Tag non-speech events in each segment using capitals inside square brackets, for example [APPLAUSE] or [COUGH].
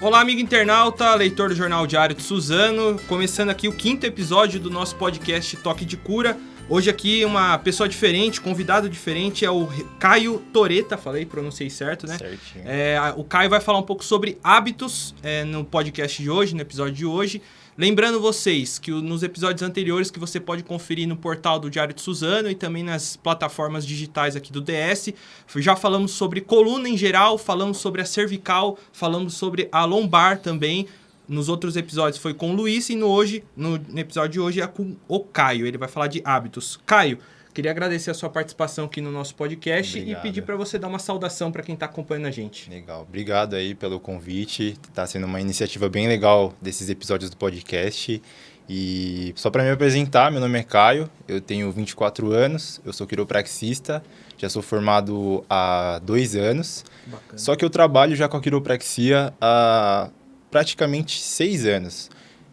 Olá, amigo internauta, leitor do Jornal Diário de Suzano, começando aqui o quinto episódio do nosso podcast Toque de Cura. Hoje aqui uma pessoa diferente, convidado diferente, é o Caio Toreta, falei, pronunciei certo, né? Certinho. É, o Caio vai falar um pouco sobre hábitos é, no podcast de hoje, no episódio de hoje. Lembrando vocês que nos episódios anteriores que você pode conferir no portal do Diário de Suzano e também nas plataformas digitais aqui do DS, já falamos sobre coluna em geral, falamos sobre a cervical, falamos sobre a lombar também. Nos outros episódios foi com o Luiz e no, hoje, no episódio de hoje é com o Caio. Ele vai falar de hábitos. Caio, Queria agradecer a sua participação aqui no nosso podcast Obrigado. e pedir para você dar uma saudação para quem está acompanhando a gente. Legal. Obrigado aí pelo convite. Está sendo uma iniciativa bem legal desses episódios do podcast. E só para me apresentar, meu nome é Caio, eu tenho 24 anos, eu sou quiropraxista, já sou formado há dois anos. Bacana. Só que eu trabalho já com a quiropraxia há praticamente seis anos.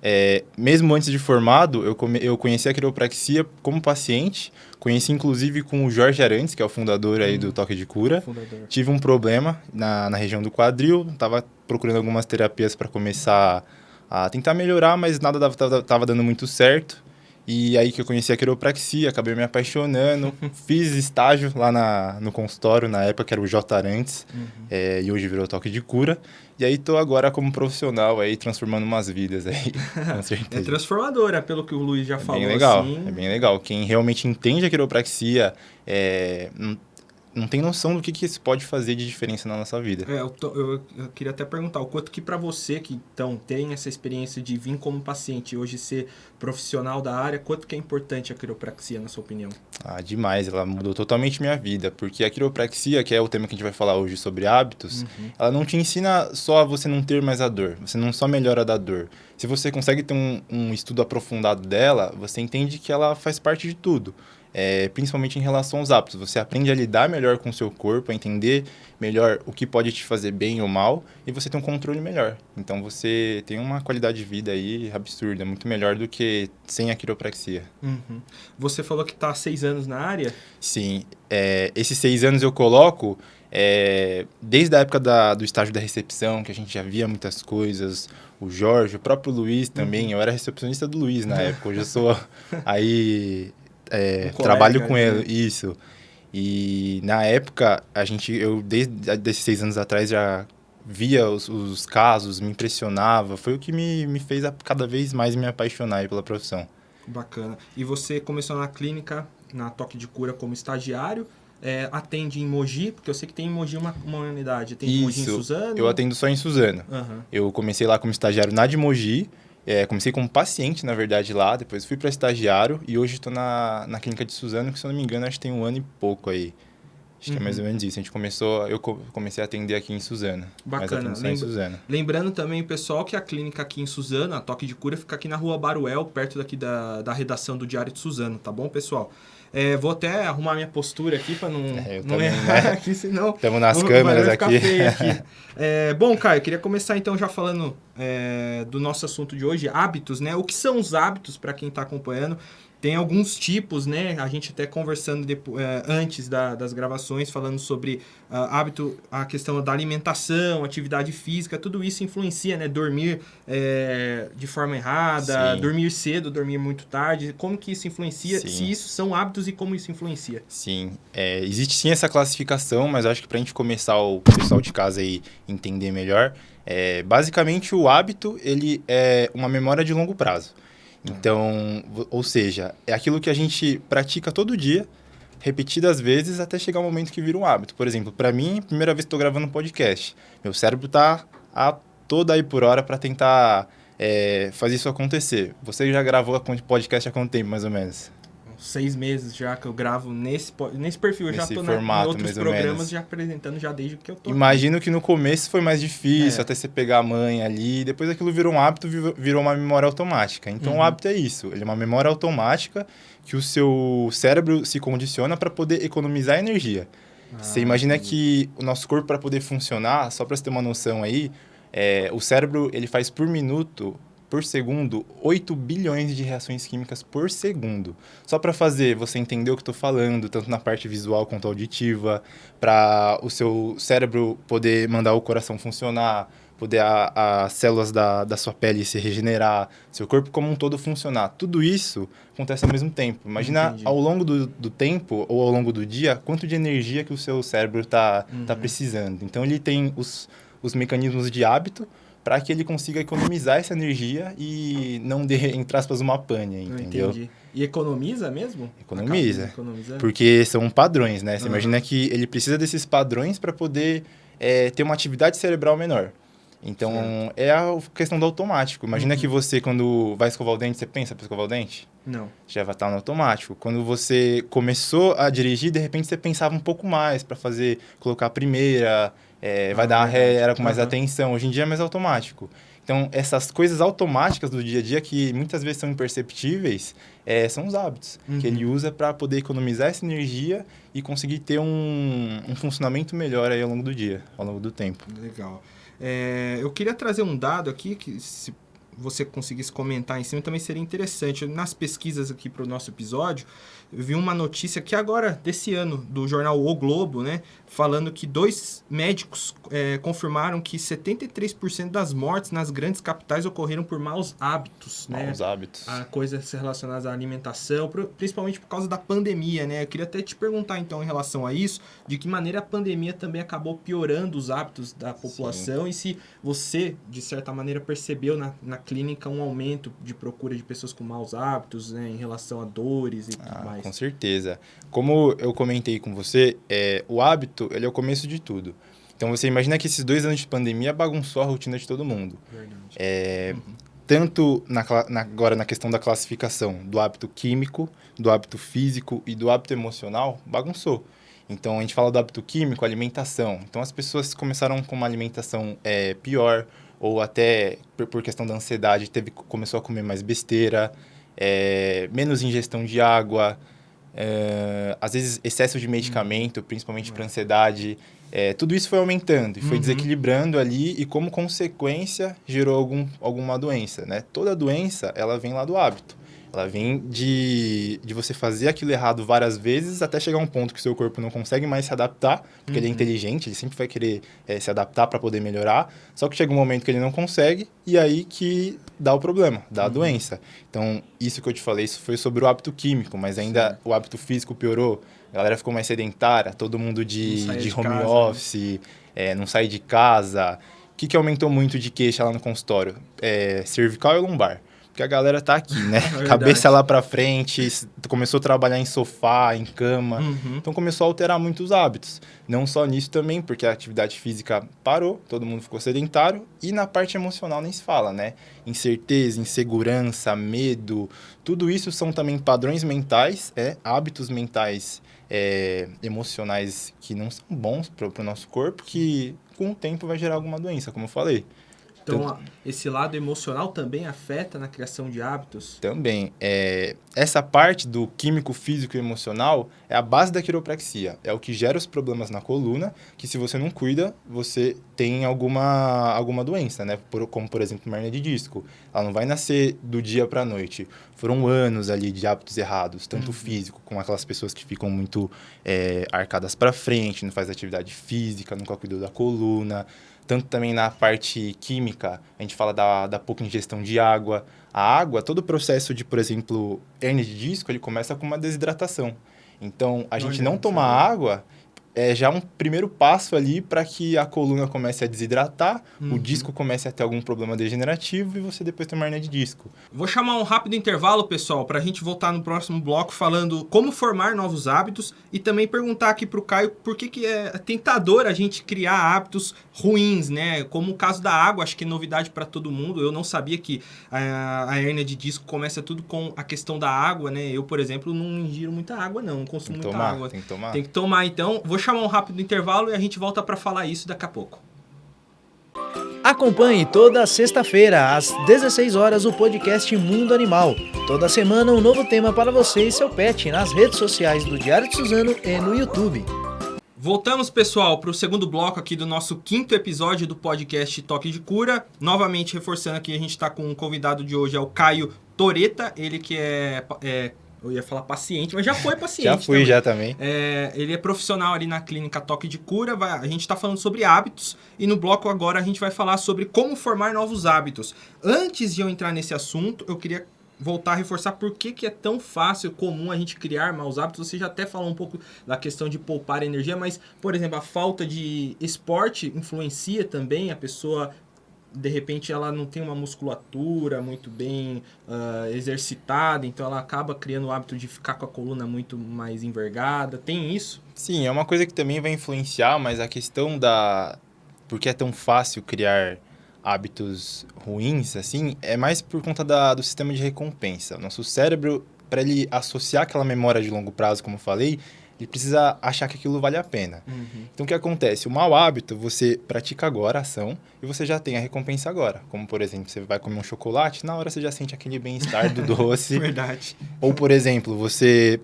É, mesmo antes de formado, eu, come, eu conheci a quiropraxia como paciente, conheci inclusive com o Jorge Arantes, que é o fundador aí do Toque de Cura. Fundador. Tive um problema na, na região do quadril, estava procurando algumas terapias para começar a tentar melhorar, mas nada estava dando muito certo. E aí que eu conheci a quiropraxia, acabei me apaixonando, [LAUGHS] fiz estágio lá na, no consultório, na época que era o J. Arantes, Uhum. é, e hoje virou Toque de Cura. E aí tô agora como profissional aí, transformando umas vidas aí, [LAUGHS] com É certeza. transformadora, pelo que o Luiz já É falou. bem legal, assim. é bem legal. Quem realmente entende a quiropraxia é, não, tem noção do que, que isso pode fazer de diferença na nossa vida. É, eu, tô- eu- eu queria até perguntar, o quanto que para você que então tem essa experiência de vir como paciente e hoje ser profissional da área, quanto que é importante a quiropraxia na sua opinião? Ah, demais, ela mudou totalmente minha vida, porque a quiropraxia, que é o tema que a gente vai falar hoje sobre hábitos, Uhum. ela não te ensina só a você não ter mais a dor, você não só melhora da dor. Se você consegue ter um, um estudo aprofundado dela, você entende que ela faz parte de tudo. É, principalmente em relação aos hábitos. Você aprende a lidar melhor com o seu corpo, a entender melhor o que pode te fazer bem ou mal, e você tem um controle melhor. Então você tem uma qualidade de vida aí absurda, muito melhor do que sem a quiropraxia. Uhum. Você falou que está há seis anos na área. Sim, é, esses seis anos eu coloco é, desde a época da- do estágio da recepção, que a gente já via muitas coisas, o Jorge, o próprio Luiz também, eu era recepcionista do Luiz na [LAUGHS] época, hoje eu sou aí, é, Um colega trabalho com ali, ele, né? isso. E na época, a gente, eu desde seis anos atrás já via os, os casos, me impressionava, foi o que me, me fez a, cada vez mais me apaixonar pela profissão. Bacana. E você começou na clínica, na Toque de Cura, como estagiário. é, atende em Mogi, porque eu sei que tem em Mogi uma, uma unidade. Tem em Mogi em Suzano. Eu atendo só em Suzano. Aham. Eu comecei lá como estagiário na de Mogi, é, comecei como paciente, na verdade, lá, depois fui para estagiário e hoje estou na, na clínica de Suzano, que se eu não me engano, acho que tem um ano e pouco aí. Acho que é mais ou menos isso. A gente começou, eu co- comecei a atender aqui em Suzano. Mas Bacana. só em Lembra- Suzano. Lembrando também, pessoal, que a clínica aqui em Suzano, a Toque de Cura, fica aqui na rua Baruel, perto daqui da, da redação do Diário de Suzano, tá bom, pessoal? É, vou até arrumar minha postura aqui para não, É, não também, errar né? [LAUGHS] aqui, senão Estamos nas vai- câmeras aqui. [LAUGHS] aqui. É, bom, Caio, queria começar então já falando é, do nosso assunto de hoje, hábitos, né? O que são os hábitos para quem está acompanhando? Tem alguns tipos, né? A gente até conversando depo- é, antes da- das gravações, falando sobre ah, hábito, a questão da alimentação, atividade física, tudo isso influencia, né? Dormir é, de forma errada, Sim. dormir cedo, dormir muito tarde. Como que isso influencia? Sim. Se isso são hábitos e como isso influencia? Sim, é, existe sim essa classificação, mas acho que para a gente começar o pessoal de casa aí entender melhor, é, basicamente o hábito ele é uma memória de longo prazo. Então, ou seja, é aquilo que a gente pratica todo dia, repetidas vezes, até chegar um momento que vira um hábito. Por exemplo, para mim, primeira vez que estou gravando um podcast, meu cérebro tá a toda aí por hora para tentar é, fazer isso acontecer. Você já gravou podcast há quanto tempo, mais ou menos? Seis meses já que eu gravo nesse, nesse perfil. Eu já Nesse tô na, em formato, outros programas menos. já apresentando já desde que eu tô. aqui. Imagino que no começo foi mais difícil, É. até você pegar a mãe ali, depois aquilo virou um hábito, vi- virou uma memória automática. Então Uhum. o hábito é isso, ele é uma memória automática que o seu cérebro se condiciona para poder economizar energia. você Ah, imagina entendi. que o nosso corpo para poder funcionar, só para você ter uma noção aí, é, o cérebro ele faz por minuto por segundo 8 bilhões de reações químicas por segundo. Só para fazer você entender o que eu estou falando, tanto na parte visual quanto auditiva, para o seu cérebro poder mandar o coração funcionar, poder as células da, da sua pele se regenerar, seu corpo como um todo funcionar. Tudo isso acontece ao mesmo tempo. Imagina Entendi. ao longo do, do tempo ou ao longo do dia, quanto de energia que o seu cérebro está tá uhum. tá precisando. Então, ele tem os, os mecanismos de hábito para que ele consiga economizar essa energia e não dê, entre aspas, uma pane, entendeu? Entendi. E economiza mesmo? Economiza. Porque são padrões, né? Você uhum. imagina que ele precisa desses padrões para poder é, ter uma atividade cerebral menor. Então, certo. é a questão do automático. Imagina uhum. que você, quando vai escovar o dente, você pensa para escovar o dente? Não. Já vai estar no automático. Quando você começou a dirigir, de repente você pensava um pouco mais para fazer, colocar a primeira, é, vai dar ré, era com mais atenção. Hoje em dia é mais automático. Então, essas coisas automáticas do dia a dia que muitas vezes são imperceptíveis, é, são os hábitos uhum. que ele usa para poder economizar essa energia e conseguir ter um, um funcionamento melhor aí ao longo do dia, ao longo do tempo. Legal. É, eu queria trazer um dado aqui que se você conseguisse comentar em cima também seria interessante. Nas pesquisas aqui para o nosso episódio, eu vi uma notícia que agora, desse ano, do jornal O Globo, né? Falando que dois médicos é, confirmaram que 73% das mortes nas grandes capitais ocorreram por maus hábitos, né? Maus hábitos. A coisas relacionadas à alimentação, principalmente por causa da pandemia, né? Eu queria até te perguntar, então, em relação a isso, de que maneira a pandemia também acabou piorando os hábitos da população Sim. e se você, de certa maneira, percebeu na, na clínica um aumento de procura de pessoas com maus hábitos, né? Em relação a dores e ah, tudo mais. Com certeza. Como eu comentei com você, é, o hábito ele é o começo de tudo. Então você imagina que esses dois anos de pandemia bagunçou a rotina de todo mundo. Verdade. É, uhum. Tanto na, na, agora na questão da classificação do hábito químico, do hábito físico e do hábito emocional, bagunçou. Então a gente fala do hábito químico, alimentação. Então as pessoas começaram com uma alimentação é, pior, ou até por, questão da ansiedade, teve, começou a comer mais besteira, é, menos ingestão de água, é, às vezes excesso de medicamento, principalmente para ansiedade. É, tudo isso foi aumentando e foi uhum. desequilibrando ali e como consequência gerou algum, alguma doença, né? Toda doença, ela vem lá do hábito. Ela vem de, de você fazer aquilo errado várias vezes até chegar a um ponto que o seu corpo não consegue mais se adaptar, porque uhum. ele é uhum. inteligente, ele sempre vai querer é, se adaptar para poder melhorar. Só que chega um momento que ele não consegue e aí que dá o problema, dá uhum. a doença. Então, isso que eu te falei, isso foi sobre o hábito químico, mas ainda Sim. o hábito físico piorou. A galera ficou mais sedentária, todo mundo de, de, de home casa, né? office, né? é, não sai de casa. O que, que aumentou muito de queixa lá no consultório? É, cervical e lombar. Porque a galera tá aqui, né? [LAUGHS] É Cabeça lá para frente, começou a trabalhar em sofá, em cama. Uhum. Então começou a alterar muitos hábitos. Não só nisso também, porque a atividade física parou, todo mundo ficou sedentário. E na parte emocional nem se fala, né? Incerteza, insegurança, medo. Tudo isso são também padrões mentais, é, hábitos mentais é, emocionais que não são bons para o nosso corpo, que com o tempo vai gerar alguma doença, como eu falei. Então, esse lado emocional também afeta na criação de hábitos? Também. É, essa parte do químico, físico e emocional é a base da quiropraxia. É o que gera os problemas na coluna, que se você não cuida, você tem alguma, alguma doença, né? Por, como, por exemplo, uma hernia de disco. Ela não vai nascer do dia para a noite. Foram anos ali de hábitos errados, tanto uhum. físico, com aquelas pessoas que ficam muito é, arcadas para frente, não faz atividade física, nunca cuidou da coluna tanto também na parte química, a gente fala da, da pouca ingestão de água. A água, todo o processo de, por exemplo, hernia de disco, ele começa com uma desidratação. Então, a gente não tomar água, é já um primeiro passo ali para que a coluna comece a desidratar, uhum. o disco comece a ter algum problema degenerativo e você depois tem uma hernia de disco. Vou chamar um rápido intervalo, pessoal, para a gente voltar no próximo bloco falando como formar novos hábitos e também perguntar aqui para o Caio por que, que é tentador a gente criar hábitos ruins, né? Como o caso da água, acho que é novidade para todo mundo. Eu não sabia que a, a hernia de disco começa tudo com a questão da água, né? Eu, por exemplo, não ingiro muita água, não, não consumo muita tomar, água. Tem que tomar. Tem que tomar, então. Vou chamar um rápido intervalo e a gente volta para falar isso daqui a pouco. Acompanhe toda sexta-feira, às 16 horas, o podcast Mundo Animal. Toda semana, um novo tema para você e seu pet nas redes sociais do Diário de Suzano e no YouTube. Voltamos, pessoal, para o segundo bloco aqui do nosso quinto episódio do podcast Toque de Cura. Novamente, reforçando aqui, a gente está com o um convidado de hoje, é o Caio Toreta, ele que é, é Eu ia falar paciente, mas já foi [LAUGHS] paciente. já fui, também. já também. É, ele é profissional ali na clínica Toque de Cura. Vai- a gente está falando sobre hábitos e no bloco agora a gente vai falar sobre como formar novos hábitos. Antes de eu entrar nesse assunto, eu queria voltar a reforçar por que, que é tão fácil, comum a gente criar maus hábitos. Você já até falou um pouco da questão de poupar energia, mas, por exemplo, a falta de esporte influencia também a pessoa. De repente ela não tem uma musculatura muito bem ah, exercitada, então ela acaba criando o hábito de ficar com a coluna muito mais envergada. Tem isso? Sim, é uma coisa que também vai influenciar, mas a questão da. Por que é tão fácil criar hábitos ruins, assim, é mais por conta da, do sistema de recompensa. Nosso cérebro, para ele associar aquela memória de longo prazo, como eu falei, ele precisa achar que aquilo vale a pena. Então, o que acontece? O mau hábito, você pratica agora a ação e você já tem a recompensa agora. Como, por exemplo, você vai comer um chocolate, na hora você já sente aquele bem-estar do [LAUGHS] doce. Verdade. Ou, por exemplo, você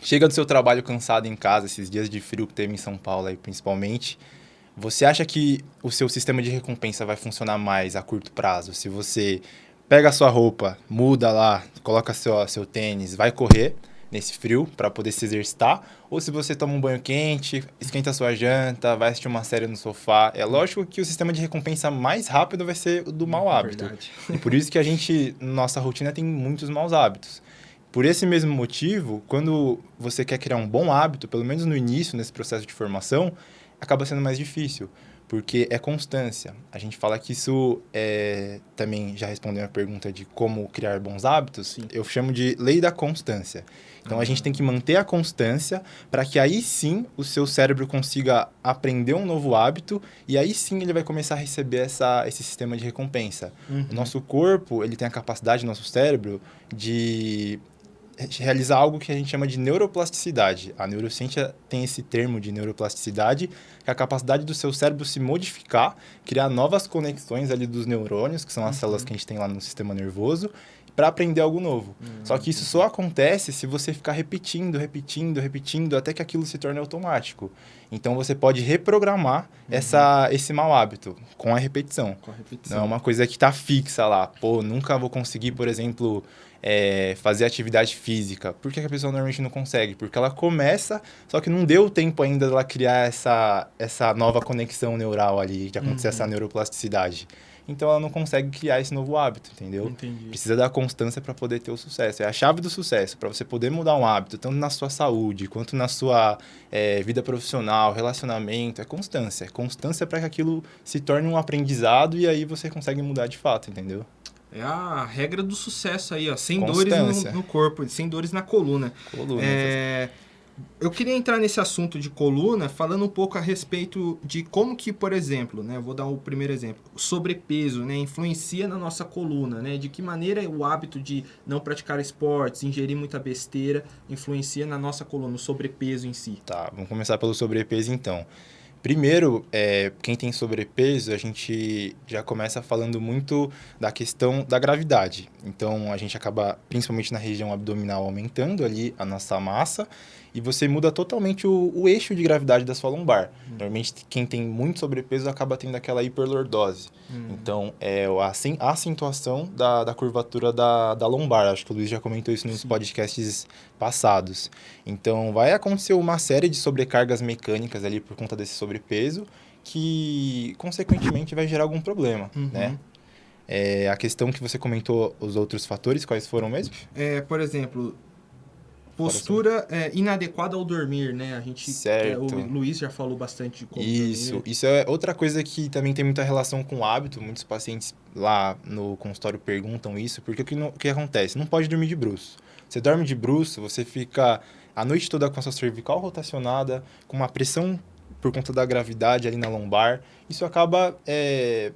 chega do seu trabalho cansado em casa, esses dias de frio que teve em São Paulo aí, principalmente. Você acha que o seu sistema de recompensa vai funcionar mais a curto prazo? Se você pega a sua roupa, muda lá, coloca seu, seu tênis, vai correr nesse frio para poder se exercitar, ou se você toma um banho quente, esquenta a sua janta, vai assistir uma série no sofá. É lógico que o sistema de recompensa mais rápido vai ser o do mau hábito. Verdade. E por isso que a gente, nossa rotina tem muitos maus hábitos. Por esse mesmo motivo, quando você quer criar um bom hábito, pelo menos no início, nesse processo de formação, acaba sendo mais difícil, porque é constância. A gente fala que isso é, também já respondeu a pergunta de como criar bons hábitos, Sim. eu chamo de lei da constância. Então a gente tem que manter a constância para que aí sim o seu cérebro consiga aprender um novo hábito e aí sim ele vai começar a receber essa, esse sistema de recompensa. Uhum. O nosso corpo, ele tem a capacidade, nosso cérebro, de realizar algo que a gente chama de neuroplasticidade. A neurociência tem esse termo de neuroplasticidade, que é a capacidade do seu cérebro se modificar, criar novas conexões ali dos neurônios, que são as células que a gente tem lá no sistema nervoso, para aprender algo novo. Só que isso só acontece se você ficar repetindo, repetindo, repetindo, até que aquilo se torne automático. Então você pode reprogramar essa, esse mau hábito com a repetição. Com a Não é repetição. uma coisa que tá fixa lá. Pô, nunca vou conseguir, por exemplo, é, fazer atividade física. Por que a pessoa normalmente não consegue? Porque ela começa, só que não deu tempo ainda dela criar essa, essa nova conexão neural ali, de acontecer essa neuroplasticidade. Então ela não consegue criar esse novo hábito, entendeu? Entendi. Precisa da constância para poder ter o sucesso. É a chave do sucesso. Para você poder mudar um hábito, tanto na sua saúde, quanto na sua é, vida profissional, relacionamento, é constância. É constância para que aquilo se torne um aprendizado e aí você consegue mudar de fato, entendeu? É a regra do sucesso aí, ó. Sem Constância. dores no, no corpo, sem dores na coluna. Coluna. É, eu queria entrar nesse assunto de coluna falando um pouco a respeito de como que, por exemplo, né, vou dar o primeiro exemplo, o sobrepeso, né, influencia na nossa coluna, né, de que maneira o hábito de não praticar esportes, ingerir muita besteira, influencia na nossa coluna, o sobrepeso em si. Tá, vamos começar pelo sobrepeso então. Primeiro, é, quem tem sobrepeso, a gente já começa falando muito da questão da gravidade. Então, a gente acaba, principalmente na região abdominal, aumentando ali a nossa massa e você muda totalmente o, o eixo de gravidade da sua lombar. Normalmente, quem tem muito sobrepeso acaba tendo aquela hiperlordose. Então, é a acen- a acentuação da, da curvatura da, da lombar. Acho que o Luiz já comentou isso nos podcasts passados. Então, vai acontecer uma série de sobrecargas mecânicas ali por conta desse sobrepeso, que, consequentemente, vai gerar algum problema, Uhum. né? É, a questão que você comentou, os outros fatores, quais foram mesmo? É, por exemplo, postura é, inadequada ao dormir, né? A gente, Certo. é, o Luiz já falou bastante de como Isso, dormir. isso é outra coisa que também tem muita relação com o hábito. Muitos pacientes lá no consultório perguntam isso, porque o que, não- o que acontece? Não pode dormir de bruço. Você dorme de bruço, você fica a noite toda com a sua cervical rotacionada, com uma pressão por conta da gravidade ali na lombar. Isso acaba é,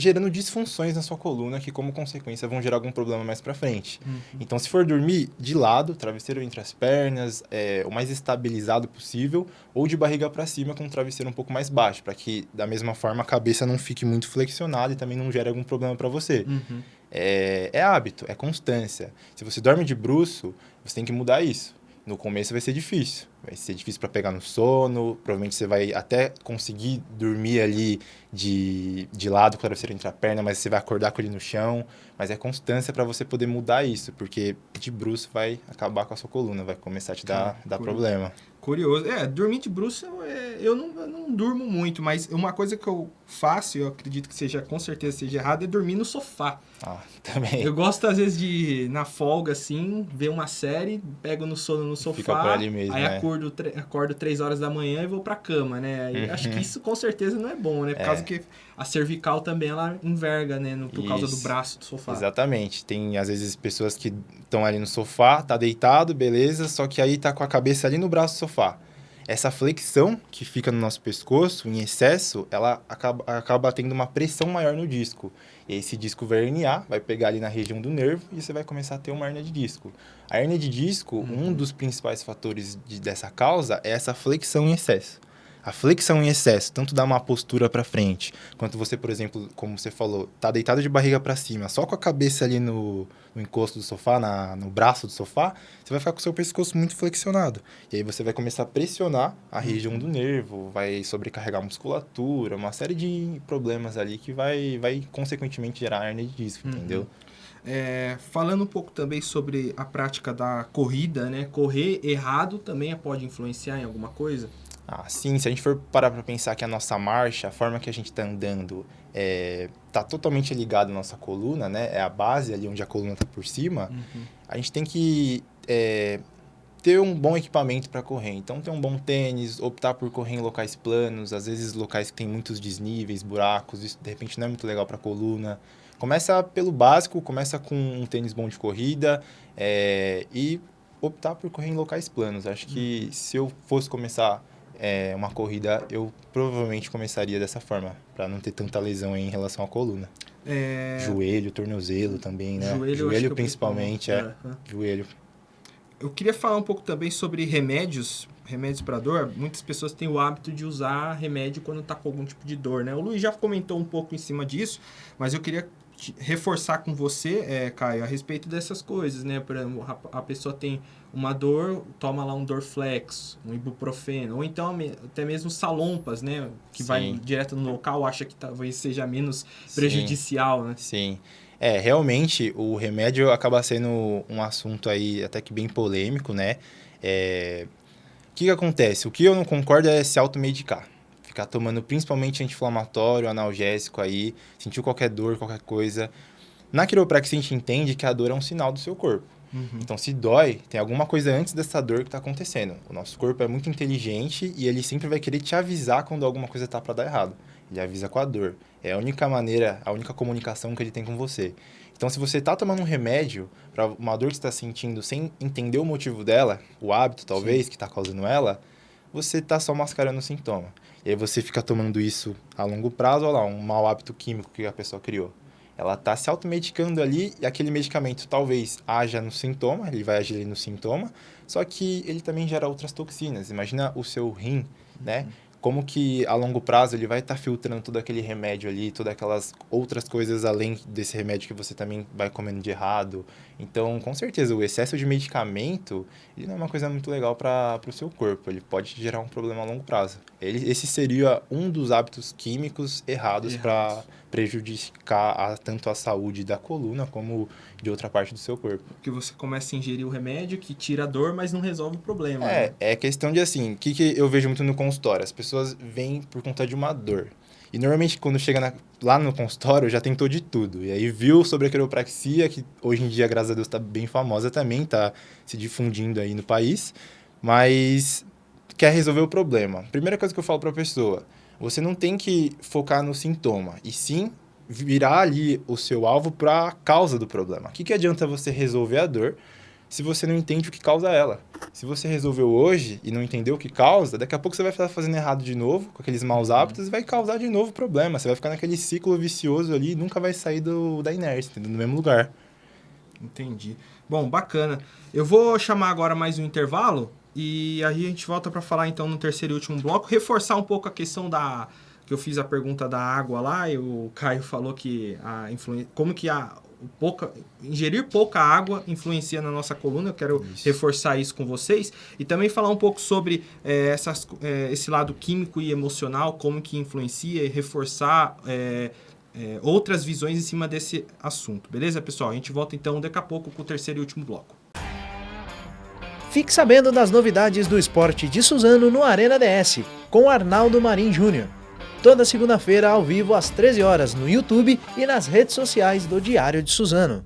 gerando disfunções na sua coluna, que como consequência vão gerar algum problema mais pra frente. Uhum. Então, se for dormir de lado, travesseiro entre as pernas, é, o mais estabilizado possível, ou de barriga para cima com um travesseiro um pouco mais baixo, para que da mesma forma a cabeça não fique muito flexionada e também não gere algum problema para você. Uhum. É, é hábito, é constância. Se você dorme de bruço, você tem que mudar isso. No começo vai ser difícil. Vai ser difícil para pegar no sono. Provavelmente você vai até conseguir dormir ali de, de lado com o travesseiro entre a perna, mas você vai acordar com ele no chão. Mas é constância para você poder mudar isso, porque de bruxo vai acabar com a sua coluna, vai começar a te dar, dar problema. Curioso. É, dormir de bruxo, é, eu, não, eu não durmo muito, mas uma coisa que eu faço, eu acredito que seja, com certeza seja errado, é dormir no sofá. Ah, [LAUGHS] também. Eu gosto, às vezes, de, na folga, assim, ver uma série, pego no sono no sofá, Fica por ali mesmo, aí né? acordo, acordo três horas da manhã e vou pra cama, né? Uhum. [LAUGHS] Acho que isso, com certeza, não é bom, né? Por É. causa que a cervical também, ela enverga, né? No- por causa do Isso. braço do sofá. Exatamente. Tem, às vezes, pessoas que estão ali no sofá, tá deitado, beleza, só que aí tá com a cabeça ali no braço do sofá. Essa flexão que fica no nosso pescoço, em excesso, ela acaba, acaba tendo uma pressão maior no disco. E esse disco vai herniar, vai pegar ali na região do nervo e você vai começar a ter uma hernia de disco. A hernia de disco, um dos principais fatores de- dessa causa é essa flexão em excesso. A flexão em excesso, tanto dá uma postura para frente, quanto você, por exemplo, como você falou, tá deitado de barriga para cima, só com a cabeça ali no, no encosto do sofá, na, no braço do sofá, você vai ficar com o seu pescoço muito flexionado. E aí você vai começar a pressionar a região do nervo, vai sobrecarregar a musculatura, uma série de problemas ali que vai, vai consequentemente gerar hernia de disco, Uhum. entendeu? É, falando um pouco também sobre a prática da corrida, né? Correr errado também pode influenciar em alguma coisa? Ah, sim, se a gente for parar para pensar que a nossa marcha, a forma que a gente está andando, é, tá totalmente ligada à nossa coluna, né? É a base ali onde a coluna tá por cima. A gente tem que é, ter um bom equipamento para correr. Então, ter um bom tênis, optar por correr em locais planos, às vezes locais que tem muitos desníveis, buracos, isso de repente não é muito legal para a coluna. Começa pelo básico, começa com um tênis bom de corrida é, e optar por correr em locais planos. Acho que se eu fosse começar é, uma corrida, eu provavelmente começaria dessa forma, para não ter tanta lesão em relação à coluna. É, Joelho, tornozelo também, né? joelho, eu acho que é o principalmente, é. principal. Joelho. Eu queria falar um pouco também sobre remédios, remédios para dor. Muitas pessoas têm o hábito de usar remédio quando tá com algum tipo de dor, né? O Luiz já comentou um pouco em cima disso, mas eu queria reforçar com você, é, Caio, a respeito dessas coisas, né? Por exemplo, a pessoa tem uma dor, toma lá um Dorflex, um ibuprofeno, ou então até mesmo salompas, né? Que vai Sim. direto no local, acha que talvez seja menos Sim. prejudicial, né? Sim. É, realmente o remédio acaba sendo um assunto aí até que bem polêmico, né? É... O que, que acontece? O que eu não concordo é se automedicar. Ficar tomando principalmente anti-inflamatório, analgésico aí, sentiu qualquer dor, qualquer coisa. Na quiropraxia a gente entende que a dor é um sinal do seu corpo. Então, se dói, tem alguma coisa antes dessa dor que está acontecendo. O nosso corpo é muito inteligente e ele sempre vai querer te avisar quando alguma coisa tá para dar errado. Ele avisa com a dor. É a única maneira, a única comunicação que ele tem com você. Então, se você está tomando um remédio para uma dor que você está sentindo sem entender o motivo dela, o hábito talvez que está causando ela, você está só mascarando o sintoma. E aí você fica tomando isso a longo prazo, olha lá, um mau hábito químico que a pessoa criou. Ela está se automedicando ali e aquele medicamento talvez haja no sintoma, ele vai agir ali no sintoma, só que ele também gera outras toxinas. Imagina o seu rim, né? Como que a longo prazo ele vai estar filtrando todo aquele remédio ali, todas aquelas outras coisas além desse remédio que você também vai comendo de errado. Então, com certeza, o excesso de medicamento ele não é uma coisa muito legal para o seu corpo. Ele pode gerar um problema a longo prazo. Ele, esse seria um dos hábitos químicos errados para prejudicar a- tanto a saúde da coluna como de outra parte do seu corpo. Porque você começa a ingerir o remédio que tira a dor, mas não resolve o problema. É, né? é questão de assim, o que, que eu vejo muito no consultório? As pessoas vêm por conta de uma dor. E normalmente quando chega na- lá no consultório já tentou de tudo. E aí viu sobre a quiropraxia, que hoje em dia, graças a Deus, está bem famosa também, está se difundindo aí no país. Mas quer resolver o problema. Primeira coisa que eu falo para a pessoa, você não tem que focar no sintoma, e sim virar ali o seu alvo para a causa do problema. O que, que adianta você resolver a dor se você não entende o que causa ela? Se você resolveu hoje e não entendeu o que causa, daqui a pouco você vai estar fazendo errado de novo, com aqueles maus hábitos, e vai causar de novo problema. Você vai ficar naquele ciclo vicioso ali e nunca vai sair do, da inércia, entendeu? no mesmo lugar. Entendi. Bom, bacana. Eu vou chamar agora mais um intervalo e aí a gente volta para falar então no terceiro e último bloco, reforçar um pouco a questão da que eu fiz a pergunta da água lá e o Caio falou que a influência, como que a pouca, ingerir pouca água influencia na nossa coluna. Eu quero Isso. reforçar isso com vocês e também falar um pouco sobre é, essas, é, esse lado químico e emocional, como que influencia e reforçar é, é, outras visões em cima desse assunto. Beleza, pessoal? A gente volta então daqui a pouco com o terceiro e último bloco. Fique sabendo das novidades do esporte de Suzano no Arena DS, com Arnaldo Marim Júnior. Toda segunda-feira ao vivo às 13 horas no YouTube e nas redes sociais do Diário de Suzano.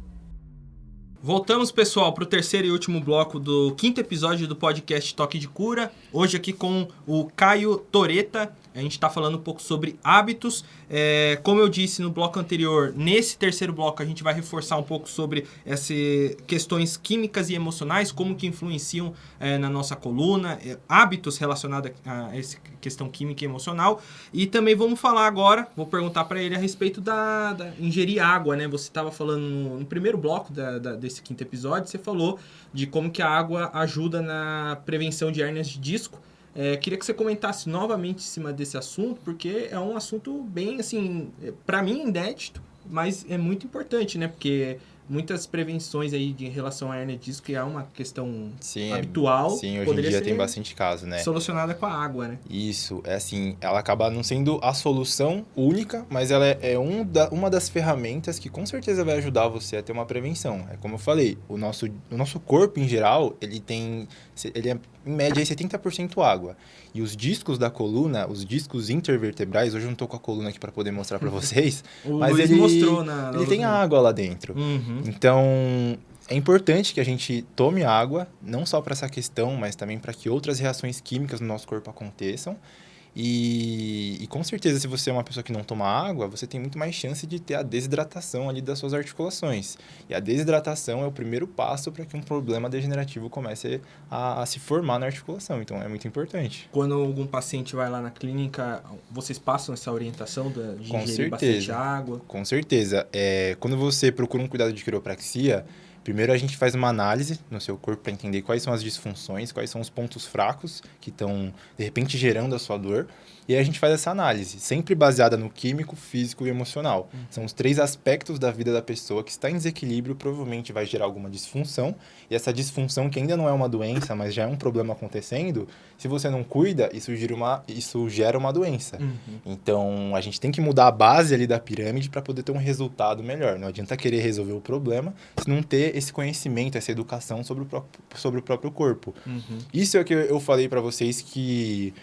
Voltamos, pessoal, para o terceiro e último bloco do quinto episódio do podcast Toque de Cura. Hoje aqui com o Caio Toreta. A gente está falando um pouco sobre hábitos. É, como eu disse no bloco anterior, nesse terceiro bloco a gente vai reforçar um pouco sobre essas questões químicas e emocionais, como que influenciam é, na nossa coluna, é, hábitos relacionados a essa questão química e emocional. E também vamos falar agora, vou perguntar para ele a respeito da, da, ingerir água, né? Você estava falando no, no, primeiro bloco da, da, desse quinto episódio, você falou de como que a água ajuda na prevenção de hérnias de disco. É, queria que você comentasse novamente em cima desse assunto, porque é um assunto bem, assim, para mim inédito, mas é muito importante, né? Porque muitas prevenções aí de relação à hernia de disco, que é uma questão sim, habitual. Sim, hoje em dia tem bastante caso, né? Solucionada com a água, né? Isso, é assim, ela acaba não sendo a solução única, mas ela é, é um da, uma das ferramentas que com certeza vai ajudar você a ter uma prevenção. É como eu falei, o nosso, o nosso corpo em geral, ele tem, ele é em média 70% água. E os discos da coluna, os discos intervertebrais, hoje eu não tô com a coluna aqui para poder mostrar para [LAUGHS] vocês, mas Luiz ele mostrou na, na ele tem água lá dentro. Uhum. Então, é importante que a gente tome água, não só para essa questão, mas também para que outras reações químicas no nosso corpo aconteçam. E, e, com certeza, se você é uma pessoa que não toma água, você tem muito mais chance de ter a desidratação ali das suas articulações. E a desidratação é o primeiro passo para que um problema degenerativo comece a, a, se formar na articulação. Então, é muito importante. Quando algum paciente vai lá na clínica, vocês passam essa orientação de com ingerir certeza. bastante água? Com certeza. É, quando você procura um cuidado de quiropraxia, Primeiro a gente faz uma análise no seu corpo para entender quais são as disfunções, quais são os pontos fracos que estão, de repente, gerando a sua dor. E aí a gente faz essa análise, sempre baseada no químico, físico e emocional. Uhum. São os três aspectos da vida da pessoa que está em desequilíbrio, provavelmente vai gerar alguma disfunção. E essa disfunção, que ainda não é uma doença, mas já é um problema acontecendo, se você não cuida, isso gera uma, isso gera uma doença. Uhum. Então, a gente tem que mudar a base ali da pirâmide para poder ter um resultado melhor. Não adianta querer resolver o problema se não ter esse conhecimento, essa educação sobre o próprio, sobre o próprio corpo. Uhum. Isso é o que eu falei para vocês que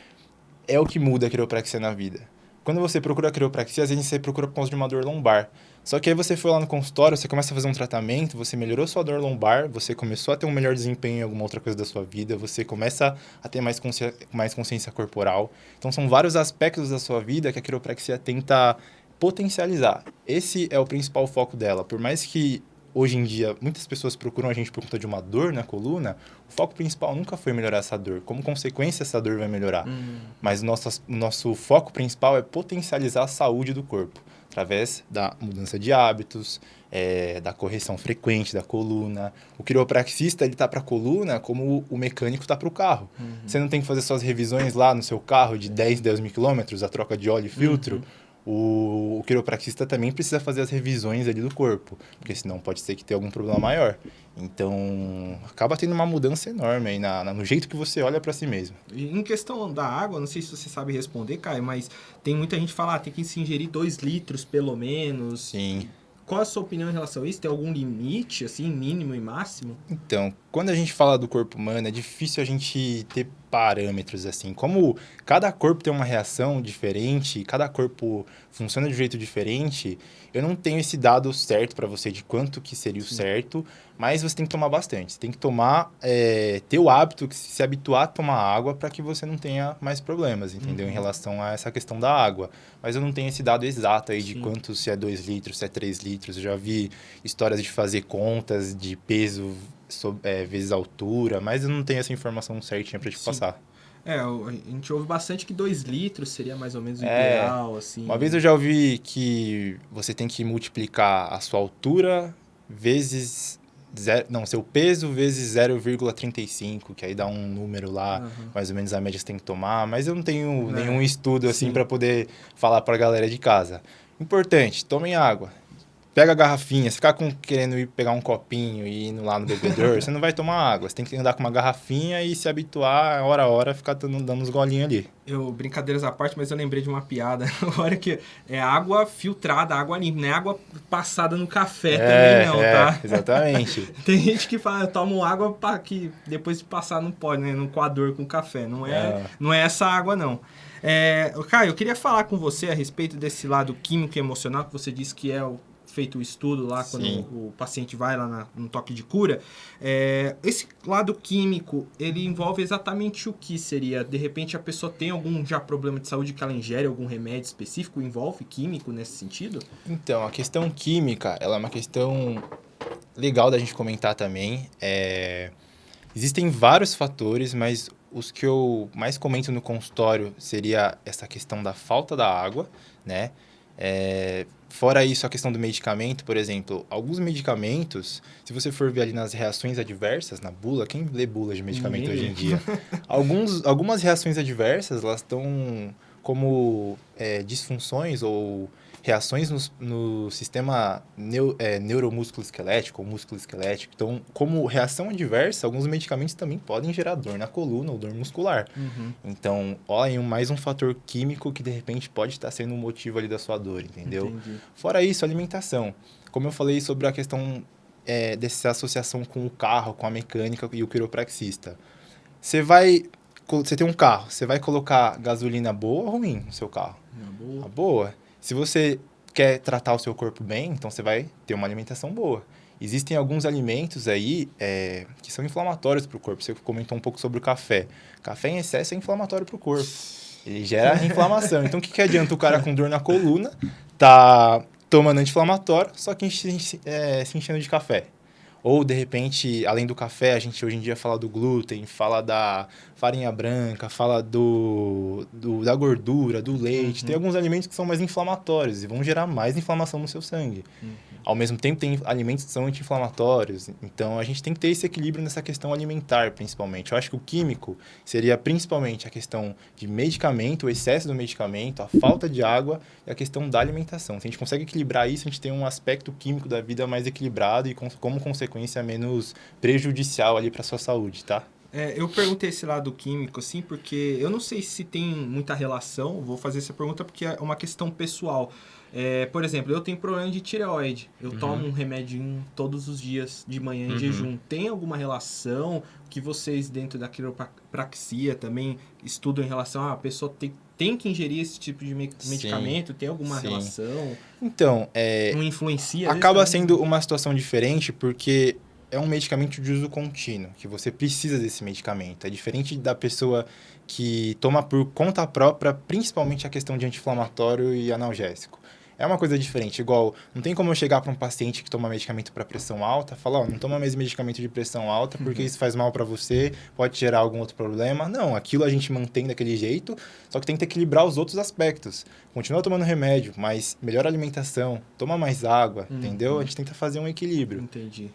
é o que muda a quiropraxia na vida. Quando você procura a quiropraxia, às vezes você procura por causa de uma dor lombar. Só que aí você foi lá no consultório, você começa a fazer um tratamento, você melhorou sua dor lombar, você começou a ter um melhor desempenho em alguma outra coisa da sua vida, você começa a ter mais, consci... mais consciência corporal. Então, são vários aspectos da sua vida que a quiropraxia tenta potencializar. Esse é o principal foco dela. Por mais que hoje em dia muitas pessoas procuram a gente por conta de uma dor na coluna, o foco principal nunca foi melhorar essa dor. Como consequência, essa dor vai melhorar. Hum. Mas o nosso, nosso foco principal é potencializar a saúde do corpo, através da mudança de hábitos, é, da correção frequente da coluna. O quiropraxista, ele tá para a coluna como o mecânico tá para o carro. Uhum. Você não tem que fazer suas revisões lá no seu carro de 10, 10 mil quilômetros, a troca de óleo e filtro. Uhum. O, o quiropraxista também precisa fazer as revisões ali do corpo, porque senão pode ser que tenha algum problema maior. Então, acaba tendo uma mudança enorme aí na, na no jeito que você olha para si mesmo. E em questão da água, não sei se você sabe responder, Caio, mas tem muita gente que fala, ah, tem que se ingerir 2 litros pelo menos. Sim. Qual a sua opinião em relação a isso? Tem algum limite, assim, mínimo e máximo? Então, quando a gente fala do corpo humano, é difícil a gente ter parâmetros assim. Como cada corpo tem uma reação diferente, cada corpo funciona de um jeito diferente, eu não tenho esse dado certo para você de quanto que seria o Sim. certo, mas você tem que tomar bastante. Você tem que tomar, é, ter o hábito, se habituar a tomar água para que você não tenha mais problemas, entendeu? Uhum. Em relação a essa questão da água. Mas eu não tenho esse dado exato aí de Sim. quanto, se é 2 litros, se é 3 litros. Eu já vi histórias de fazer contas de peso é, vezes altura, mas eu não tenho essa informação certinha para te Sim. passar. É, a gente ouve bastante que 2 litros seria mais ou menos o É. ideal, assim. Uma vez eu já ouvi que você tem que multiplicar a sua altura vezes... Zero, não, seu peso vezes 0,35, que aí dá um número lá, Aham. mais ou menos a média que você tem que tomar, mas eu não tenho É, nenhum estudo assim sim. para poder falar para a galera de casa. Importante, tomem água. Pega a garrafinha, você ficar com, querendo ir pegar um copinho e ir lá no bebedor, [LAUGHS] você não vai tomar água. Você tem que andar com uma garrafinha e se habituar, hora a hora, ficar dando, dando uns golinhos ali. Eu, brincadeiras à parte, mas eu lembrei de uma piada. [LAUGHS] Hora que é água filtrada, água limpa, não é água passada no café é, também, não, é, tá? Exatamente. [LAUGHS] tem gente que fala, eu tomo água para que depois de passar não pode, né? No coador com café. Não é, é. Não é essa água, não. É, Caio, eu queria falar com você a respeito desse lado químico e emocional que você disse que é o feito o estudo lá quando o paciente vai lá na, no toque de cura. É, esse lado químico, ele envolve exatamente o que seria? De repente a pessoa tem algum já problema de saúde que ela ingere algum remédio específico? Envolve químico nesse sentido? Então, a questão química, ela é uma questão legal da gente comentar também. É... Existem vários fatores, mas os que eu mais comento no consultório seria essa questão da falta da água, né? É, fora isso, a questão do medicamento, por exemplo, alguns medicamentos, se você for ver ali nas reações adversas, na bula, quem lê bula de medicamento hoje em dia? [LAUGHS] Alguns, algumas reações adversas, elas estão como é, disfunções ou reações no, no sistema neu, é, neuromúsculo esquelético ou músculo esquelético. Então, como reação adversa, alguns medicamentos também podem gerar dor na coluna ou dor muscular. Uhum. Então, olha aí mais um fator químico que de repente pode estar sendo o um motivo ali da sua dor, entendeu? Entendi. Fora isso, alimentação. Como eu falei sobre a questão é, dessa associação com o carro, com a mecânica e o quiropraxista. Você vai você tem um carro, você vai colocar gasolina boa ou ruim no seu carro? boa. A boa. Se você quer tratar o seu corpo bem, então você vai ter uma alimentação boa. Existem alguns alimentos aí é, que são inflamatórios para o corpo. Você comentou um pouco sobre o café. Café em excesso é inflamatório para o corpo. Ele gera [LAUGHS] inflamação. Então, o que, que adianta o cara com dor na coluna tá tomando anti-inflamatório, só que é, se enchendo de café? Ou, de repente, além do café, a gente hoje em dia fala do glúten, fala da farinha branca, fala do, do da gordura, do leite. Uhum. Tem alguns alimentos que são mais inflamatórios e vão gerar mais inflamação no seu sangue. Uhum. Ao mesmo tempo, tem alimentos que são anti-inflamatórios. Então, a gente tem que ter esse equilíbrio nessa questão alimentar, principalmente. Eu acho que o químico seria principalmente a questão de medicamento, o excesso do medicamento, a falta de água e a questão da alimentação. Se a gente consegue equilibrar isso, a gente tem um aspecto químico da vida mais equilibrado e, como consequência, menos prejudicial ali para sua saúde, tá? É, eu perguntei esse lado químico, assim, porque eu não sei se tem muita relação. Vou fazer essa pergunta porque é uma questão pessoal. É, por exemplo, eu tenho problema de tireoide. Eu uhum. tomo um remédio todos os dias de manhã em uhum. jejum. Tem alguma relação que vocês, dentro da quiropraxia, também estudam em relação a ah, pessoa tem, tem que ingerir esse tipo de medicamento? Sim. Tem alguma Sim. relação? Então, é, não influencia? Acaba sendo uma situação diferente porque é um medicamento de uso contínuo, que você precisa desse medicamento. É diferente da pessoa que toma por conta própria, principalmente a questão de anti-inflamatório e analgésico. É uma coisa diferente, igual, não tem como eu chegar para um paciente que toma medicamento para pressão alta, falar, ó, oh, não toma mais medicamento de pressão alta porque uhum. isso faz mal para você, pode gerar algum outro problema. Não, aquilo a gente mantém daquele jeito, só que tem que equilibrar os outros aspectos. Continua tomando remédio, mas melhor alimentação, toma mais água, uhum. entendeu? A gente tenta fazer um equilíbrio. Entendi.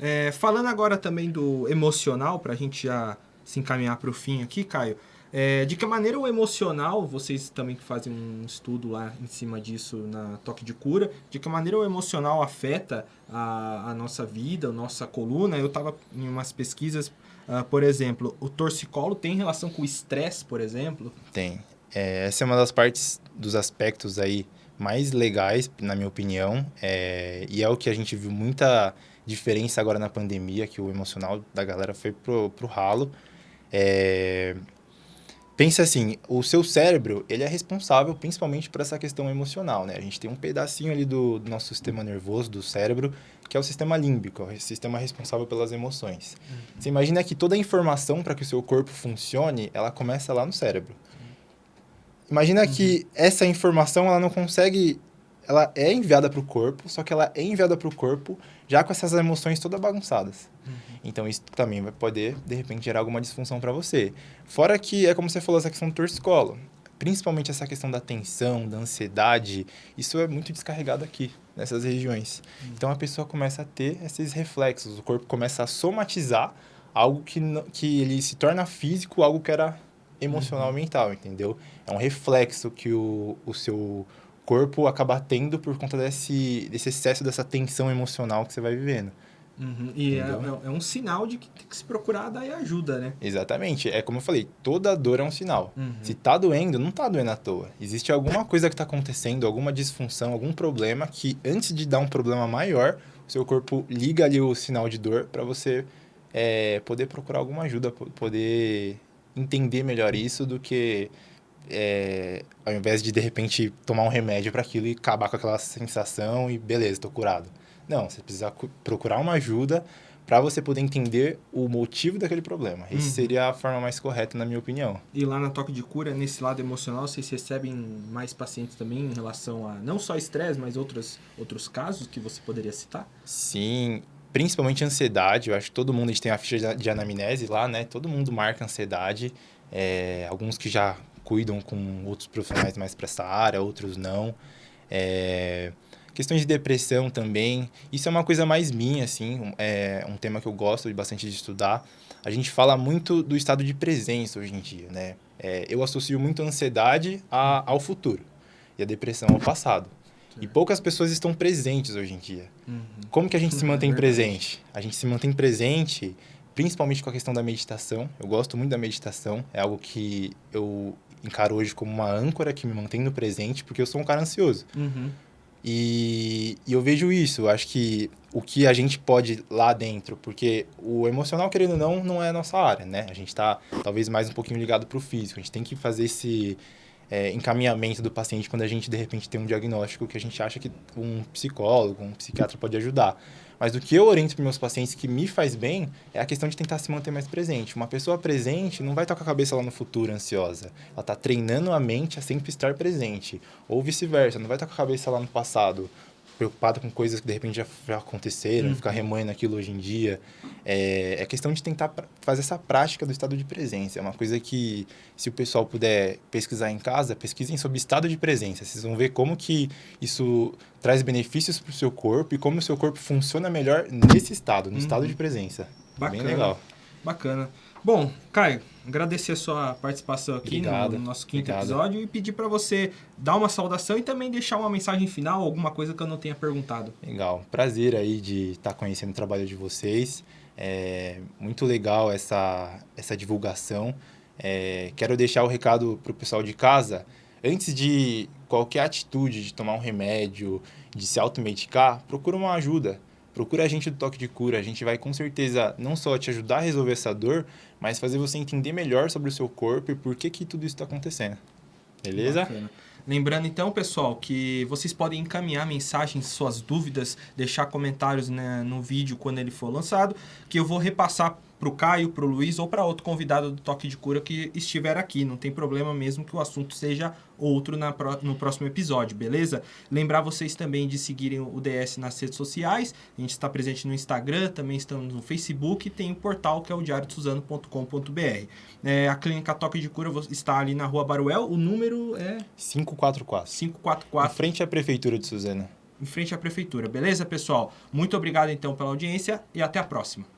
É, falando agora também do emocional, para a gente já se encaminhar para o fim aqui, Caio. É, de que maneira o emocional, vocês também que fazem um estudo lá em cima disso na Toque de Cura, de que maneira o emocional afeta a, a nossa vida, a nossa coluna? Eu estava em umas pesquisas, uh, por exemplo, o torcicolo tem relação com o estresse, por exemplo? Tem. É, essa é uma das partes, dos aspectos aí mais legais, na minha opinião, é, e é o que a gente viu muita diferença agora na pandemia, que o emocional da galera foi pro, pro ralo. É... Pensa assim, o seu cérebro, ele é responsável principalmente por essa questão emocional, né? A gente tem um pedacinho ali do, do nosso sistema nervoso, do cérebro, que é o sistema límbico, o sistema responsável pelas emoções. Uhum. Você imagina que toda a informação para que o seu corpo funcione, ela começa lá no cérebro. Imagina uhum. que essa informação, ela não consegue ela é enviada para o corpo, só que ela é enviada para o corpo já com essas emoções todas bagunçadas. Uhum. Então, isso também vai poder, de repente, gerar alguma disfunção para você. Fora que, é como você falou, essa questão do torcicolo. Principalmente essa questão da tensão, da ansiedade, isso é muito descarregado aqui, nessas regiões. Uhum. Então, a pessoa começa a ter esses reflexos, o corpo começa a somatizar algo que, que ele se torna físico, algo que era emocional, uhum. mental, entendeu? É um reflexo que o, o seu corpo acaba tendo por conta desse, desse excesso, dessa tensão emocional que você vai vivendo. Uhum. E é, é- é um sinal de que tem que se procurar daí ajuda, né? Exatamente. É como eu falei, toda dor é um sinal. Uhum. Se tá doendo, não tá doendo à toa. Existe alguma coisa que tá acontecendo, alguma disfunção, algum problema que antes de dar um problema maior, o seu corpo liga ali o sinal de dor para você é, poder procurar alguma ajuda, po- poder entender melhor isso do que é, ao invés de de repente tomar um remédio para aquilo e acabar com aquela sensação e beleza, tô curado. Não, você precisa cu- procurar uma ajuda para você poder entender o motivo daquele problema. Essa Uhum. seria a forma mais correta, na minha opinião. E lá na Toque de Cura, nesse lado emocional, vocês recebem mais pacientes também em relação a não só estresse, mas outros, outros casos que você poderia citar? Sim, principalmente ansiedade. Eu acho que todo mundo a gente tem a ficha de- de anamnese lá, né? Todo mundo marca ansiedade. É, alguns que já cuidam com outros profissionais mais para essa área, outros não. É, questões de depressão também. Isso é uma coisa mais minha, assim. É um tema que eu gosto bastante de estudar. A gente fala muito do estado de presença hoje em dia, né? É, eu associo muito a ansiedade a- ao futuro e a depressão ao passado. E poucas pessoas estão presentes hoje em dia. Como que a gente se [LAUGHS] É mantém presente? A gente se mantém presente principalmente com a questão da meditação. Eu gosto muito da meditação. É algo que eu encaro hoje como uma âncora que me mantém no presente, porque eu sou um cara ansioso. Uhum. E, e eu vejo isso. Acho que o que a gente pode lá dentro, porque o emocional, querendo ou não, não é a nossa área, né? A gente está talvez mais um pouquinho ligado para o físico. A gente tem que fazer esse é, encaminhamento do paciente quando a gente, de repente, tem um diagnóstico que a gente acha que um psicólogo, um psiquiatra pode ajudar. Mas o que eu oriento para meus pacientes que me faz bem é a questão de tentar se manter mais presente. Uma pessoa presente não vai estar com a cabeça lá no futuro ansiosa. Ela está treinando a mente a sempre estar presente. Ou vice-versa, não vai estar com a cabeça lá no passado, preocupada com coisas que de repente já, já aconteceram, Uhum. ficar remoendo aquilo hoje em dia. É, é questão de tentar fazer essa prática do estado de presença. É uma coisa que, se o pessoal puder pesquisar em casa, pesquisem sobre estado de presença. Vocês vão ver como que isso traz benefícios para o seu corpo e como o seu corpo funciona melhor nesse estado, no Uhum. estado de presença. Bacana. Bem legal. Bacana. Bom, Caio, agradecer a sua participação aqui no- no nosso quinto Obrigado. episódio e pedir para você dar uma saudação e também deixar uma mensagem final, alguma coisa que eu não tenha perguntado. Legal. Prazer aí de estar conhecendo o trabalho de vocês. É muito legal essa, essa divulgação. É, quero deixar o recado para o pessoal de casa. Antes de qualquer atitude de tomar um remédio, de se automedicar, procura uma ajuda. Procura a gente do Toque de Cura. A gente vai com certeza não só te ajudar a resolver essa dor, mas fazer você entender melhor sobre o seu corpo e por que, que tudo isso está acontecendo. Beleza? Bacana. Lembrando então, pessoal, que vocês podem encaminhar mensagens, suas dúvidas, deixar comentários né, no vídeo quando ele for lançado, que eu vou repassar pro Caio, pro Luiz ou para outro convidado do Toque de Cura que estiver aqui. Não tem problema mesmo que o assunto seja outro na no próximo episódio, beleza? Lembrar vocês também de seguirem o DS nas redes sociais. A gente está presente no Instagram, também estamos no Facebook e tem o portal que é o diariosuzano.com.br. É, a clínica Toque de Cura está ali na Rua Baruel. O número é 544. 544 Em frente à Prefeitura de Suzana. em frente à prefeitura. Beleza, pessoal? Muito obrigado então pela audiência e até a próxima.